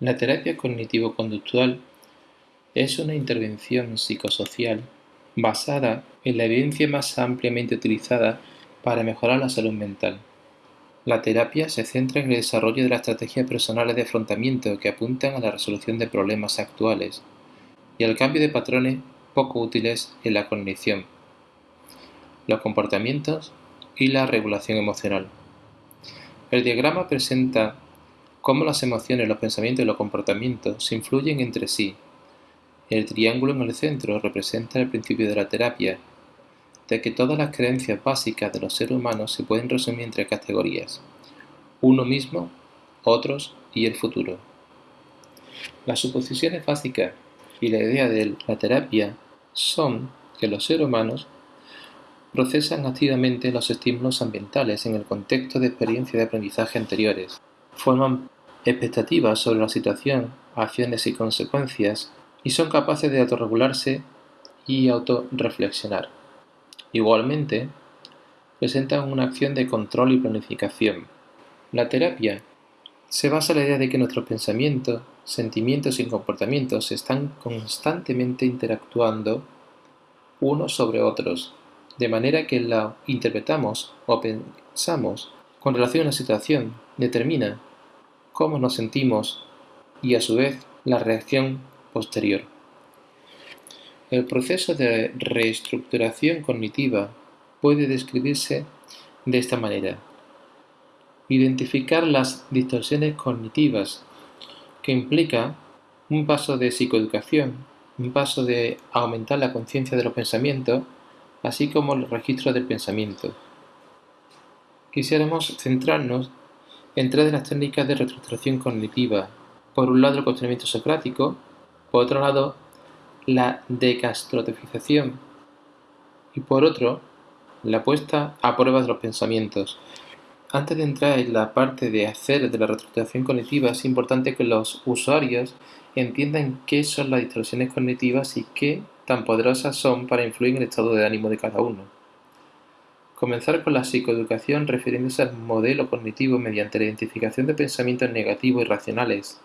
La terapia cognitivo-conductual es una intervención psicosocial basada en la evidencia más ampliamente utilizada para mejorar la salud mental. La terapia se centra en el desarrollo de las estrategias personales de afrontamiento que apuntan a la resolución de problemas actuales y al cambio de patrones poco útiles en la cognición, los comportamientos y la regulación emocional. El diagrama presenta cómo las emociones, los pensamientos y los comportamientos se influyen entre sí. El triángulo en el centro representa el principio de la terapia, de que todas las creencias básicas de los seres humanos se pueden resumir en tres categorías, uno mismo, otros y el futuro. Las suposiciones básicas y la idea de la terapia son que los seres humanos procesan activamente los estímulos ambientales en el contexto de experiencias de aprendizaje anteriores forman expectativas sobre la situación, acciones y consecuencias y son capaces de autorregularse y autorreflexionar. Igualmente, presentan una acción de control y planificación. La terapia se basa en la idea de que nuestros pensamientos, sentimientos y comportamientos están constantemente interactuando unos sobre otros, de manera que la interpretamos o pensamos con relación a una situación determina cómo nos sentimos y a su vez la reacción posterior. El proceso de reestructuración cognitiva puede describirse de esta manera. Identificar las distorsiones cognitivas que implica un paso de psicoeducación, un paso de aumentar la conciencia de los pensamientos, así como el registro del pensamiento. Quisiéramos centrarnos en tres de las técnicas de reestructuración cognitiva. Por un lado, el cuestionamiento socrático, por otro lado, la decastrotificación y por otro, la puesta a prueba de los pensamientos. Antes de entrar en la parte de hacer de la reestructuración cognitiva, es importante que los usuarios entiendan qué son las distorsiones cognitivas y qué tan poderosas son para influir en el estado de ánimo de cada uno. Comenzar con la psicoeducación refiriéndose al modelo cognitivo mediante la identificación de pensamientos negativos y racionales.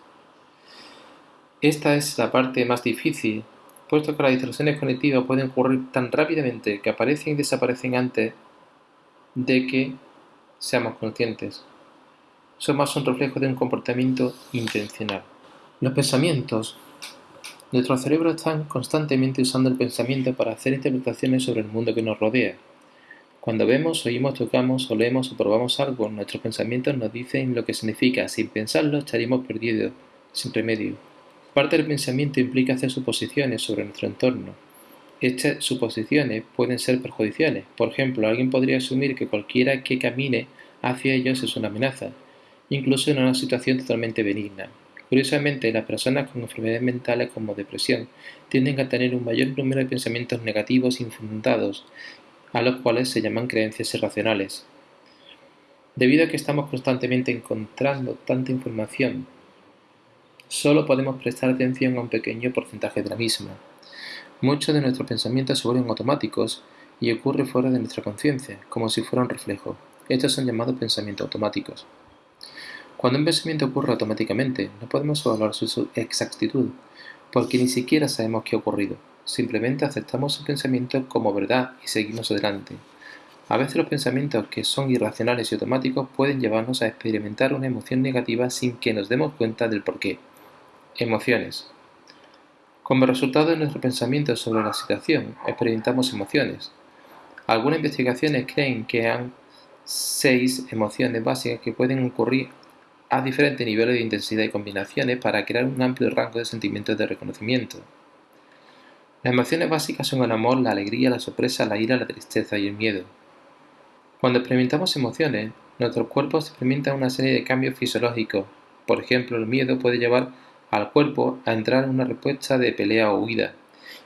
Esta es la parte más difícil, puesto que las distorsiones cognitivas pueden ocurrir tan rápidamente que aparecen y desaparecen antes de que seamos conscientes. Son más un reflejo de un comportamiento intencional. Los pensamientos. Nuestro cerebro están constantemente usando el pensamiento para hacer interpretaciones sobre el mundo que nos rodea. Cuando vemos, oímos, tocamos, olemos o probamos algo, nuestros pensamientos nos dicen lo que significa. Sin pensarlo, estaríamos perdidos, sin remedio. Parte del pensamiento implica hacer suposiciones sobre nuestro entorno. Estas suposiciones pueden ser perjudiciales. Por ejemplo, alguien podría asumir que cualquiera que camine hacia ellos es una amenaza, incluso en una situación totalmente benigna. Curiosamente, las personas con enfermedades mentales como depresión tienden a tener un mayor número de pensamientos negativos infundados a los cuales se llaman creencias irracionales. Debido a que estamos constantemente encontrando tanta información, solo podemos prestar atención a un pequeño porcentaje de la misma. Muchos de nuestros pensamientos se vuelven automáticos y ocurre fuera de nuestra conciencia, como si fuera un reflejo. Estos son llamados pensamientos automáticos. Cuando un pensamiento ocurre automáticamente, no podemos evaluar su exactitud, porque ni siquiera sabemos qué ha ocurrido. Simplemente aceptamos el pensamiento como verdad y seguimos adelante. A veces los pensamientos que son irracionales y automáticos pueden llevarnos a experimentar una emoción negativa sin que nos demos cuenta del porqué. Emociones. Como resultado de nuestro pensamiento sobre la situación, experimentamos emociones. Algunas investigaciones creen que hay seis emociones básicas que pueden ocurrir a diferentes niveles de intensidad y combinaciones para crear un amplio rango de sentimientos de reconocimiento. Las emociones básicas son el amor, la alegría, la sorpresa, la ira, la tristeza y el miedo. Cuando experimentamos emociones, nuestros cuerpos experimentan una serie de cambios fisiológicos. Por ejemplo, el miedo puede llevar al cuerpo a entrar en una respuesta de pelea o huida,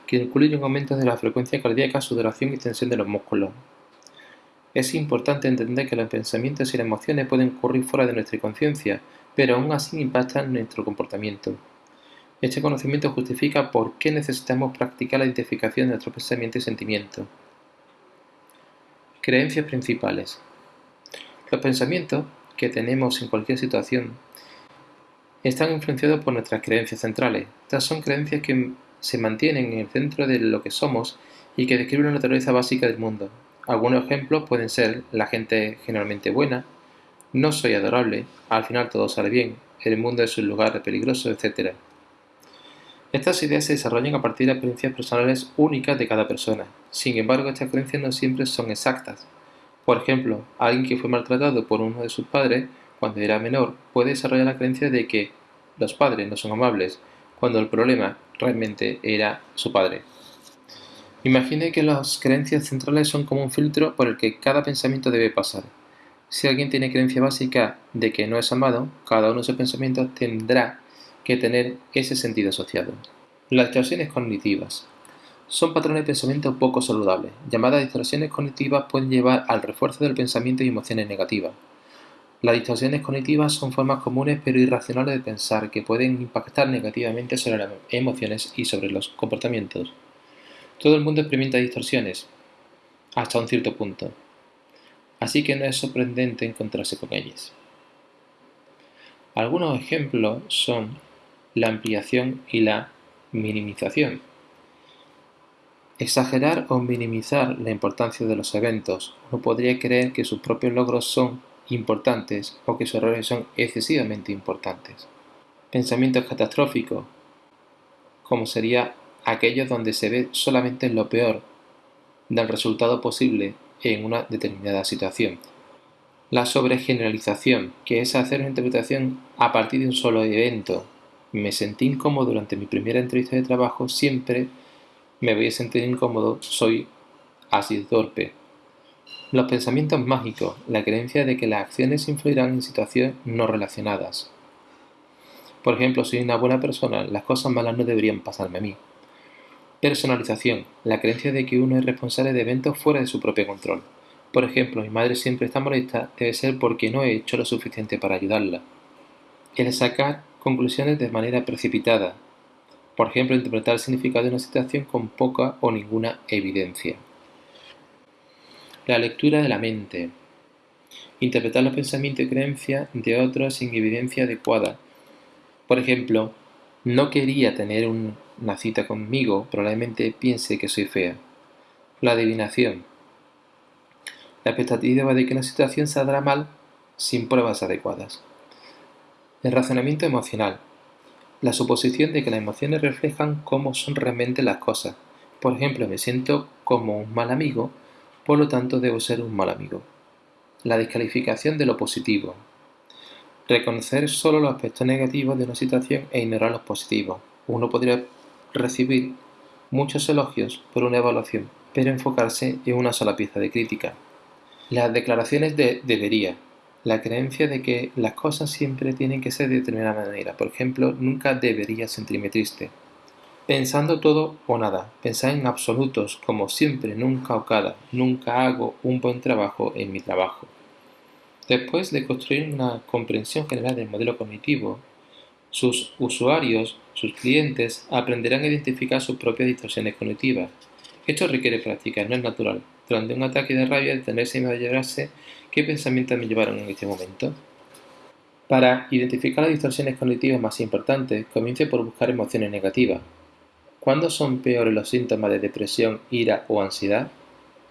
que incluye un aumento de la frecuencia cardíaca, sudoración y tensión de los músculos. Es importante entender que los pensamientos y las emociones pueden ocurrir fuera de nuestra conciencia, pero aún así impactan nuestro comportamiento. Este conocimiento justifica por qué necesitamos practicar la identificación de nuestros pensamientos y sentimientos. Creencias principales. Los pensamientos que tenemos en cualquier situación están influenciados por nuestras creencias centrales. Estas son creencias que se mantienen en el centro de lo que somos y que describen la naturaleza básica del mundo. Algunos ejemplos pueden ser la gente generalmente buena, no soy adorable, al final todo sale bien, el mundo es un lugar peligroso, etc. Estas ideas se desarrollan a partir de experiencias personales únicas de cada persona. Sin embargo, estas creencias no siempre son exactas. Por ejemplo, alguien que fue maltratado por uno de sus padres cuando era menor puede desarrollar la creencia de que los padres no son amables, cuando el problema realmente era su padre. Imagine que las creencias centrales son como un filtro por el que cada pensamiento debe pasar. Si alguien tiene creencia básica de que no es amado, cada uno de sus pensamientos tendrá que tener ese sentido asociado. Las distorsiones cognitivas son patrones de pensamiento poco saludables. Llamadas distorsiones cognitivas pueden llevar al refuerzo del pensamiento y emociones negativas. Las distorsiones cognitivas son formas comunes pero irracionales de pensar que pueden impactar negativamente sobre las emociones y sobre los comportamientos. Todo el mundo experimenta distorsiones, hasta un cierto punto, así que no es sorprendente encontrarse con ellas. Algunos ejemplos son la ampliación y la minimización. Exagerar o minimizar la importancia de los eventos. Uno podría creer que sus propios logros son importantes o que sus errores son excesivamente importantes. Pensamientos catastróficos, como sería aquellos donde se ve solamente lo peor del resultado posible en una determinada situación. La sobregeneralización, que es hacer una interpretación a partir de un solo evento. Me sentí incómodo durante mi primera entrevista de trabajo, siempre me voy a sentir incómodo, soy así torpe. Los pensamientos mágicos, la creencia de que las acciones influirán en situaciones no relacionadas. Por ejemplo, soy una buena persona, las cosas malas no deberían pasarme a mí. Personalización, la creencia de que uno es responsable de eventos fuera de su propio control. Por ejemplo, mi madre siempre está molesta, debe ser porque no he hecho lo suficiente para ayudarla. El sacar conclusiones de manera precipitada. Por ejemplo, interpretar el significado de una situación con poca o ninguna evidencia. La lectura de la mente. Interpretar los pensamientos y creencias de otros sin evidencia adecuada. Por ejemplo, no quería tener una cita conmigo, probablemente piense que soy fea. La adivinación. La expectativa de que una situación saldrá mal sin pruebas adecuadas. El razonamiento emocional. La suposición de que las emociones reflejan cómo son realmente las cosas. Por ejemplo, me siento como un mal amigo, por lo tanto debo ser un mal amigo. La descalificación de lo positivo. Reconocer solo los aspectos negativos de una situación e ignorar los positivos. Uno podría recibir muchos elogios por una evaluación, pero enfocarse en una sola pieza de crítica. Las declaraciones de debería. La creencia de que las cosas siempre tienen que ser de determinada manera. Por ejemplo, nunca debería sentirme triste. Pensando todo o nada. Pensar en absolutos, como siempre, nunca o cada. Nunca hago un buen trabajo en mi trabajo. Después de construir una comprensión general del modelo cognitivo, sus usuarios, sus clientes, aprenderán a identificar sus propias distorsiones cognitivas. Esto requiere práctica, no es natural durante un ataque de rabia detenerse y valorarse qué pensamientos me llevaron en este momento. Para identificar las distorsiones cognitivas más importantes, comience por buscar emociones negativas. ¿Cuándo son peores los síntomas de depresión, ira o ansiedad?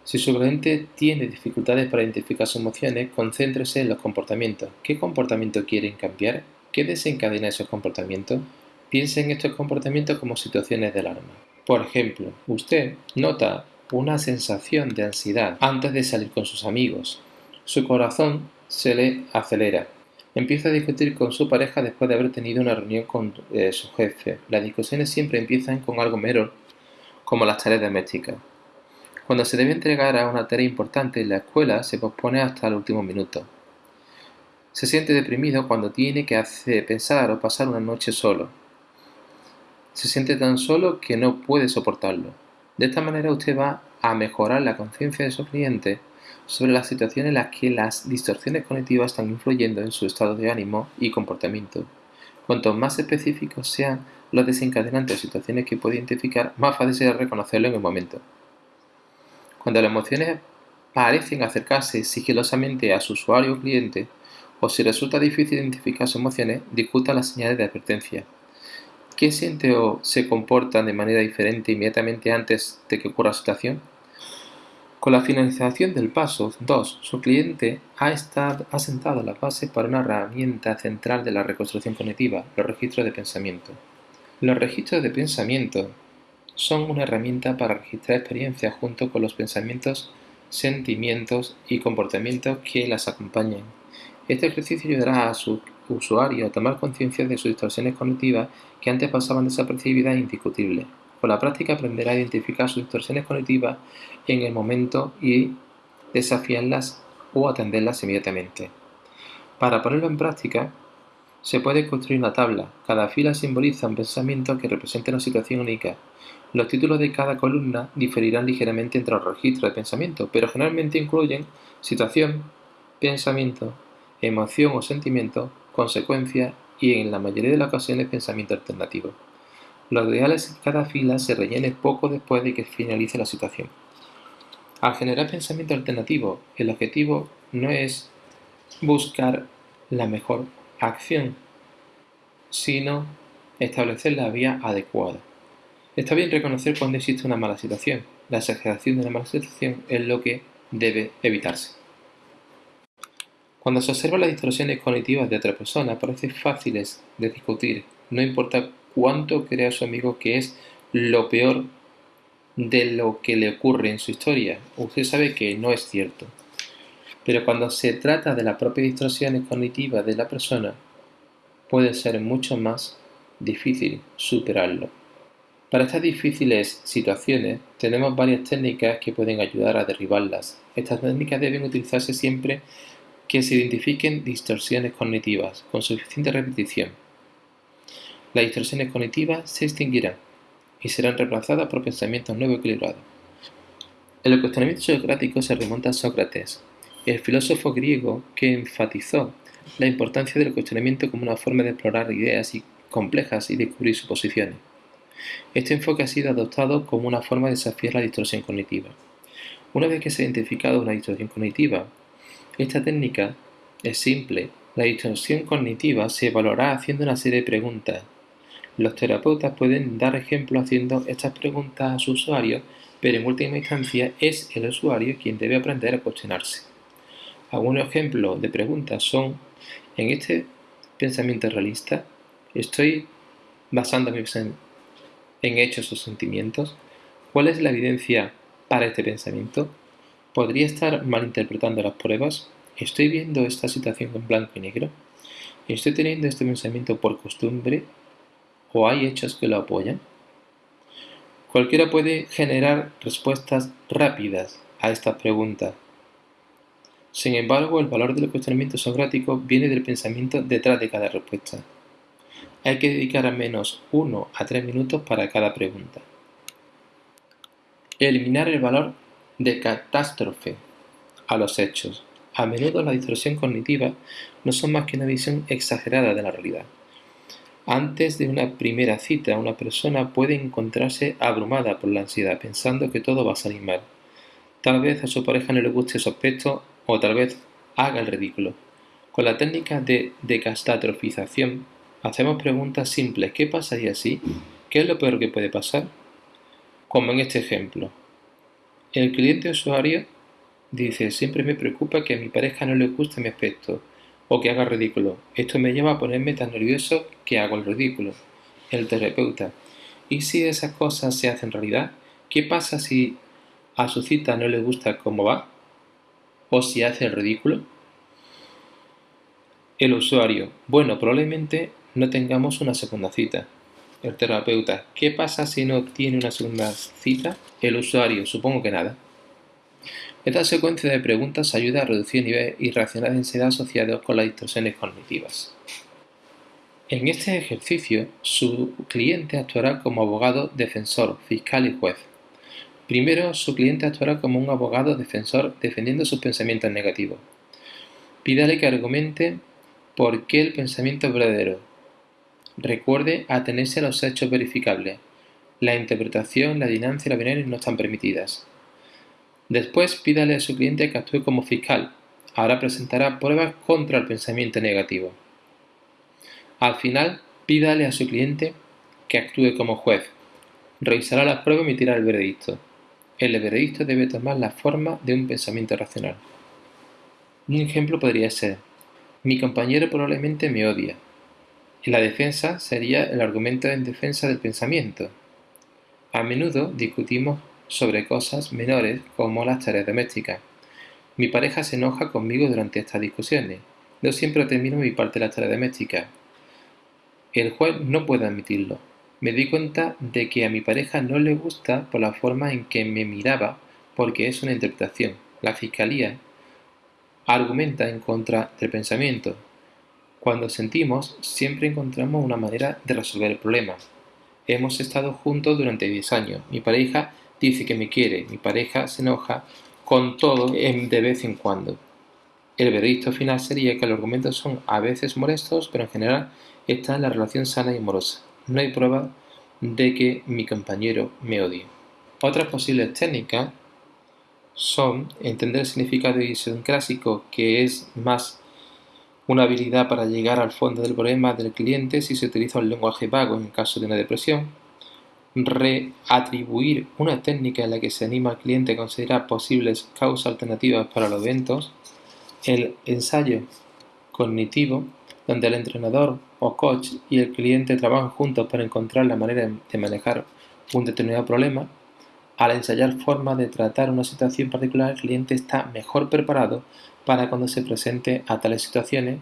Si su cliente tiene dificultades para identificar sus emociones, concéntrese en los comportamientos. ¿Qué comportamiento quieren cambiar? ¿Qué desencadena esos comportamientos? Piense en estos comportamientos como situaciones de alarma. Por ejemplo, usted nota una sensación de ansiedad antes de salir con sus amigos. Su corazón se le acelera. Empieza a discutir con su pareja después de haber tenido una reunión con eh, su jefe. Las discusiones siempre empiezan con algo mero, como las tareas domésticas. Cuando se debe entregar a una tarea importante en la escuela, se pospone hasta el último minuto. Se siente deprimido cuando tiene que hacer, pensar o pasar una noche solo. Se siente tan solo que no puede soportarlo. De esta manera usted va a mejorar la conciencia de su cliente sobre las situaciones en las que las distorsiones cognitivas están influyendo en su estado de ánimo y comportamiento. Cuanto más específicos sean los desencadenantes o situaciones que puede identificar, más fácil será reconocerlo en el momento. Cuando las emociones parecen acercarse sigilosamente a su usuario o cliente, o si resulta difícil identificar sus emociones, discuta las señales de advertencia. ¿Qué siente o se comporta de manera diferente inmediatamente antes de que ocurra la situación? Con la finalización del paso 2, su cliente ha, estado, ha sentado las bases para una herramienta central de la reconstrucción cognitiva, los registros de pensamiento. Los registros de pensamiento son una herramienta para registrar experiencias junto con los pensamientos, sentimientos y comportamientos que las acompañan. Este ejercicio ayudará a su usuario a tomar conciencia de sus distorsiones cognitivas que antes pasaban desapercibidas e indiscutibles. Con la práctica aprenderá a identificar sus distorsiones cognitivas en el momento y desafiarlas o atenderlas inmediatamente. Para ponerlo en práctica, se puede construir una tabla. Cada fila simboliza un pensamiento que representa una situación única. Los títulos de cada columna diferirán ligeramente entre los registros de pensamiento, pero generalmente incluyen situación, pensamiento, emoción o sentimiento, consecuencia y en la mayoría de las ocasiones pensamiento alternativo. Lo ideal es que cada fila se rellene poco después de que finalice la situación. Al generar pensamiento alternativo, el objetivo no es buscar la mejor acción, sino establecer la vía adecuada. Está bien reconocer cuando existe una mala situación. La exageración de la mala situación es lo que debe evitarse. Cuando se observan las distorsiones cognitivas de otra persona, parece fáciles de discutir, no importa cuánto crea su amigo que es lo peor de lo que le ocurre en su historia. Usted sabe que no es cierto. Pero cuando se trata de las propias distorsiones cognitivas de la persona, puede ser mucho más difícil superarlo. Para estas difíciles situaciones tenemos varias técnicas que pueden ayudar a derribarlas. Estas técnicas deben utilizarse siempre que se identifiquen distorsiones cognitivas con suficiente repetición las distorsiones cognitivas se extinguirán y serán reemplazadas por pensamientos nuevos equilibrados. El cuestionamiento socrático se remonta a Sócrates, el filósofo griego que enfatizó la importancia del cuestionamiento como una forma de explorar ideas complejas y descubrir suposiciones. Este enfoque ha sido adoptado como una forma de desafiar la distorsión cognitiva. Una vez que se ha identificado una distorsión cognitiva, esta técnica es simple. La distorsión cognitiva se evaluará haciendo una serie de preguntas los terapeutas pueden dar ejemplo haciendo estas preguntas a su usuario, pero en última instancia es el usuario quien debe aprender a cuestionarse. Algunos ejemplos de preguntas son, en este pensamiento realista, ¿estoy basándome en hechos o sentimientos? ¿Cuál es la evidencia para este pensamiento? ¿Podría estar malinterpretando las pruebas? ¿Estoy viendo esta situación en blanco y negro? ¿Estoy teniendo este pensamiento por costumbre o hay hechos que lo apoyan? Cualquiera puede generar respuestas rápidas a estas preguntas. Sin embargo, el valor del cuestionamiento socrático viene del pensamiento detrás de cada respuesta. Hay que dedicar al menos uno a tres minutos para cada pregunta. Eliminar el valor de catástrofe a los hechos. A menudo la distorsión cognitiva no son más que una visión exagerada de la realidad. Antes de una primera cita, una persona puede encontrarse abrumada por la ansiedad, pensando que todo va a salir mal. Tal vez a su pareja no le guste su aspecto o tal vez haga el ridículo. Con la técnica de decatastrofización, hacemos preguntas simples. ¿Qué pasaría si? ¿Qué es lo peor que puede pasar? Como en este ejemplo. El cliente usuario dice, siempre me preocupa que a mi pareja no le guste mi aspecto o que haga ridículo. Esto me lleva a ponerme tan nervioso que hago el ridículo. El terapeuta. ¿Y si esas cosas se hacen realidad? ¿Qué pasa si a su cita no le gusta cómo va? ¿O si hace el ridículo? El usuario. Bueno, probablemente no tengamos una segunda cita. El terapeuta. ¿Qué pasa si no tiene una segunda cita? El usuario. Supongo que nada. Esta secuencia de preguntas ayuda a reducir el nivel irracional de ansiedad asociado con las distorsiones cognitivas. En este ejercicio, su cliente actuará como abogado, defensor, fiscal y juez. Primero, su cliente actuará como un abogado defensor defendiendo sus pensamientos negativos. Pídale que argumente por qué el pensamiento es verdadero. Recuerde atenerse a los hechos verificables. La interpretación, la dinámica y la veneris no están permitidas. Después pídale a su cliente que actúe como fiscal. Ahora presentará pruebas contra el pensamiento negativo. Al final, pídale a su cliente que actúe como juez. Revisará las pruebas y emitirá el veredicto. El veredicto debe tomar la forma de un pensamiento racional. Un ejemplo podría ser, mi compañero probablemente me odia. Y la defensa sería el argumento en defensa del pensamiento. A menudo discutimos sobre cosas menores como las tareas domésticas. Mi pareja se enoja conmigo durante estas discusiones. No siempre termino mi parte de la tarea doméstica. El juez no puede admitirlo. Me di cuenta de que a mi pareja no le gusta por la forma en que me miraba porque es una interpretación. La fiscalía argumenta en contra del pensamiento. Cuando sentimos, siempre encontramos una manera de resolver el problema. Hemos estado juntos durante 10 años. Mi pareja dice que me quiere. Mi pareja se enoja con todo de vez en cuando. El veredicto final sería que los argumentos son a veces molestos, pero en general está en la relación sana y amorosa. No hay prueba de que mi compañero me odie. Otras posibles técnicas son entender el significado idiosincrásico, que es más una habilidad para llegar al fondo del problema del cliente si se utiliza un lenguaje vago en caso de una depresión, reatribuir una técnica en la que se anima al cliente a considerar posibles causas alternativas para los eventos, el ensayo cognitivo, donde el entrenador o coach y el cliente trabajan juntos para encontrar la manera de manejar un determinado problema, al ensayar formas de tratar una situación particular, el cliente está mejor preparado para cuando se presente a tales situaciones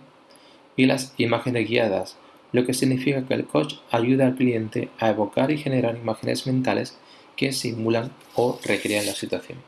y las imágenes guiadas, lo que significa que el coach ayuda al cliente a evocar y generar imágenes mentales que simulan o recrean la situación.